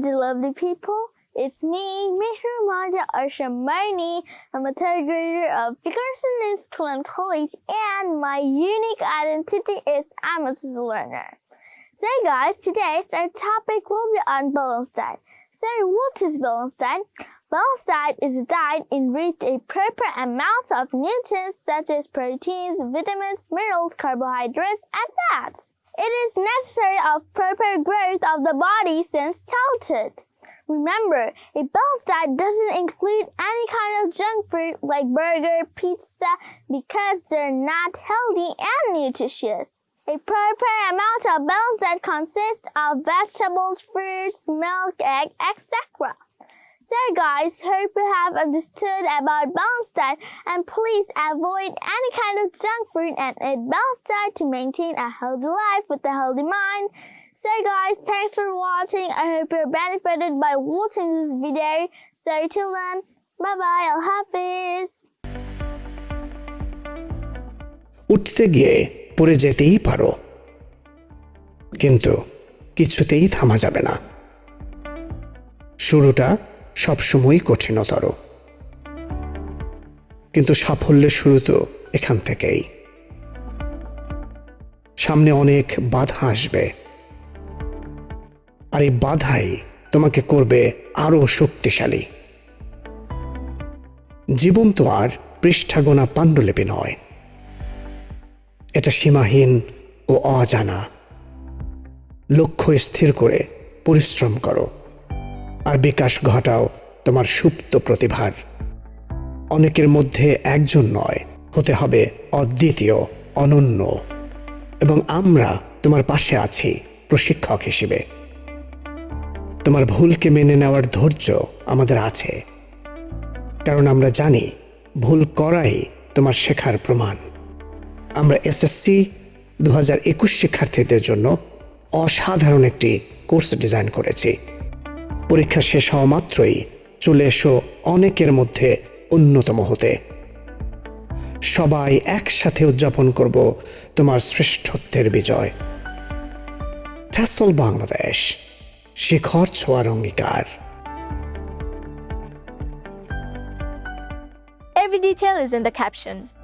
the lovely people. It's me, Mihra Maja Arshamani. I'm a third grader of Dickerson School College, and my unique identity is I'm a learner. So, guys, today's our topic will be on balanced diet. So, what is balanced diet? Balanced diet is a diet in which a proper amount of nutrients such as proteins, vitamins, minerals, carbohydrates, and fats. It is necessary of proper growth of the body since childhood. Remember, a balanced diet doesn't include any kind of junk food like burger, pizza, because they're not healthy and nutritious. A proper amount of balanced diet consists of vegetables, fruits, milk, egg, etc. So guys, hope you have understood about balanced diet and please avoid any kind of junk food and eat balanced diet to maintain a healthy life with a healthy mind. So guys, thanks for watching. I hope you're benefited by watching this video. So till then, bye bye, I'll hafiz. উঠতে গিয়ে পড়ে যেতেই পারো কিন্তু কিছুতেই থামা যাবে না শুরুটা সবসময়ই কঠিনতর। কিন্তু সাফল্যের শুরু তো এখান থেকেই। সামনে অনেক বাধা আসবে। আর এই বাধাই তোমাকে করবে আরও শক্তিশালী। জীবন তো আর পৃষ্ঠাগোনা পাণ্ডুলিপি নয়। এটা সীমাহীন ও অজানা। লক্ষ্য স্থির করে পরিশ্রম করো। আর বিকাশ ঘটাও তোমার সুপ্ত প্রতিভার। অনেকের মধ্যে একজন নয়, হতে হবে অদ্বিতীয়, অনন্য। এবং আমরা তোমার পাশে আছি প্রশিক্ষক হিসেবে। তোমার ভুলকে মেনে নেওয়ার ধৈর্য আমাদের আছে। কারণ আমরা জানি ভুল করাই তোমার শেখার প্রমাণ। আমরা এসএসসি দু হাজার একুশ শিক্ষার্থীদের জন্য অসাধারণ একটি কোর্স ডিজাইন করেছি। পরীক্ষা শেষ হওয়া মাত্রই চলে এসো অনেকের মধ্যে অন্যতম হতে। সবাই একসাথে উদযাপন করব তোমার শ্রেষ্ঠত্বের বিজয়। ট্যাসল বাংলাদেশ, শিখর ছোঁয়ার অঙ্গীকার। Every detail is in the caption.